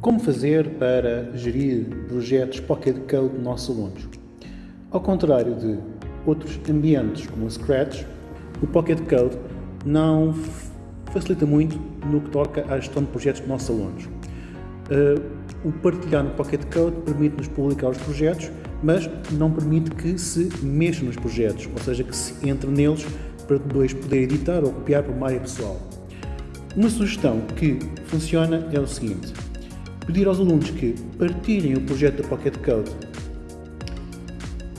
Como fazer para gerir projetos Pocket Code dos nossos alunos? Ao contrário de outros ambientes como o Scratch, o Pocket Code não facilita muito no que toca à gestão de projetos dos nossos alunos. Uh, o partilhar no Pocket Code permite-nos publicar os projetos, mas não permite que se mexa nos projetos, ou seja, que se entre neles para depois poder editar ou copiar para uma área pessoal. Uma sugestão que funciona é o seguinte, pedir aos alunos que partilhem o projeto da Pocket Code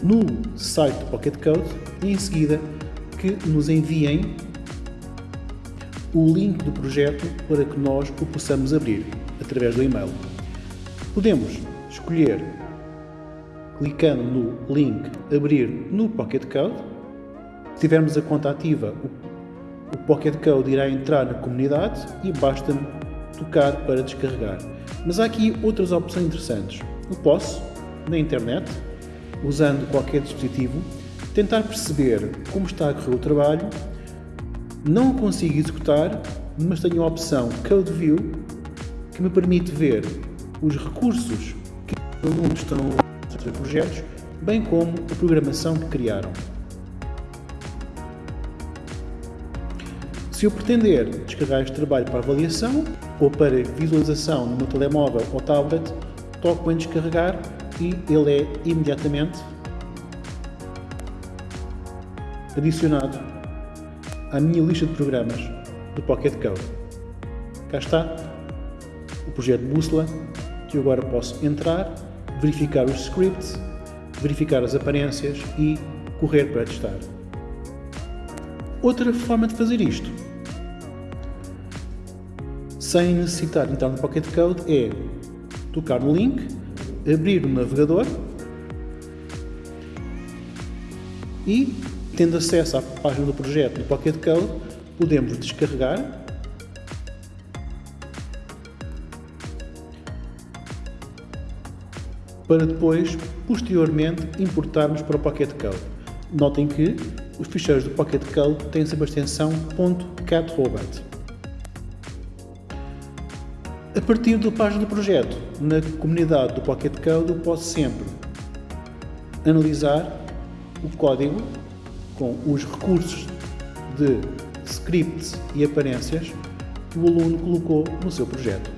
no site do Pocket Code e em seguida que nos enviem o link do projeto para que nós o possamos abrir através do e-mail. Podemos escolher, clicando no link Abrir no Pocket Code. Se tivermos a conta ativa, o Pocket Code irá entrar na comunidade e basta tocar para descarregar. Mas há aqui outras opções interessantes. Eu posso, na internet, usando qualquer dispositivo, tentar perceber como está a correr o trabalho, não o consigo executar, mas tenho a opção Code View, que me permite ver os recursos que os alunos estão a projetos, bem como a programação que criaram. Se eu pretender descarregar este trabalho para avaliação ou para visualização no meu telemóvel ou tablet, toco em descarregar e ele é imediatamente adicionado à minha lista de programas do Pocket Code. Cá está o projeto Bússola, que eu agora posso entrar, verificar os scripts, verificar as aparências e correr para testar. Outra forma de fazer isto sem necessitar entrar no Pocket Code é tocar no link, abrir o navegador e, tendo acesso à página do projeto no Pocket Code, podemos descarregar para depois, posteriormente, importarmos para o Pocket Code. Notem que os ficheiros do Pocket Code têm sempre a extensão .catrobot. A partir da página do projeto, na comunidade do Pocket Code, eu posso sempre analisar o código com os recursos de scripts e aparências que o aluno colocou no seu projeto.